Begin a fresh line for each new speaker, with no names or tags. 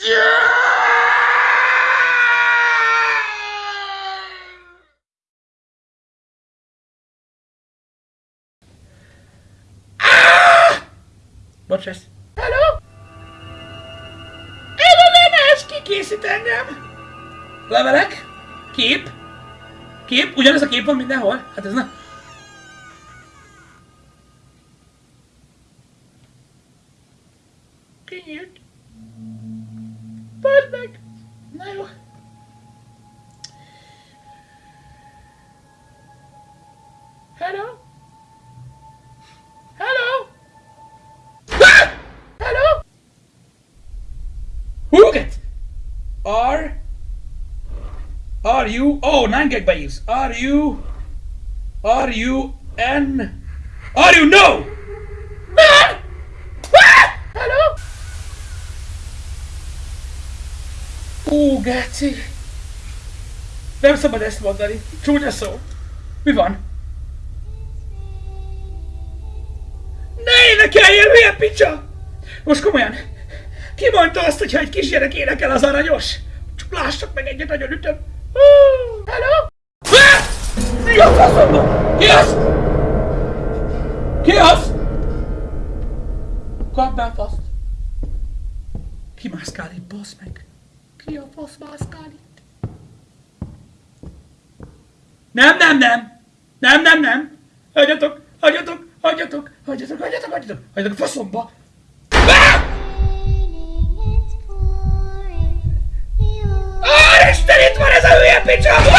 Bocs, ez. Hello? Ez a lemez kikészít engem. Levelek? Kép? Kép? Ugyanez a kép van mindenhol? Hát ez nem... Kinyílt. Meg! Na. Hello? Hello? Ah! Hello? Huget! Are... Are you... Oh, 9 gig use. Are you... Are you N... Are you no? Ó, Gáci! Nem szabad ezt mondani. Csúnya szó. Mi van? Ne énekeljél, hülye picsa! Most komolyan. Ki mondta azt, hogyha egy kisgyerek énekel az aranyos? Csak lássak meg egyet, nagyon ütöm. Hello? Ah! Mi a faszomba? Ki az? Ki az? Kapd a faszt. Ki mászkál itt, meg? Ki a fasz mászkál itt? Nem, nem, nem! Nem, nem, nem! Hagyjatok, hagyjatok, hagyjatok, hagyjatok, hagyjatok, hagyjatok, hagyjatok a faszomba! Úristen, itt van ez a hülye picsa!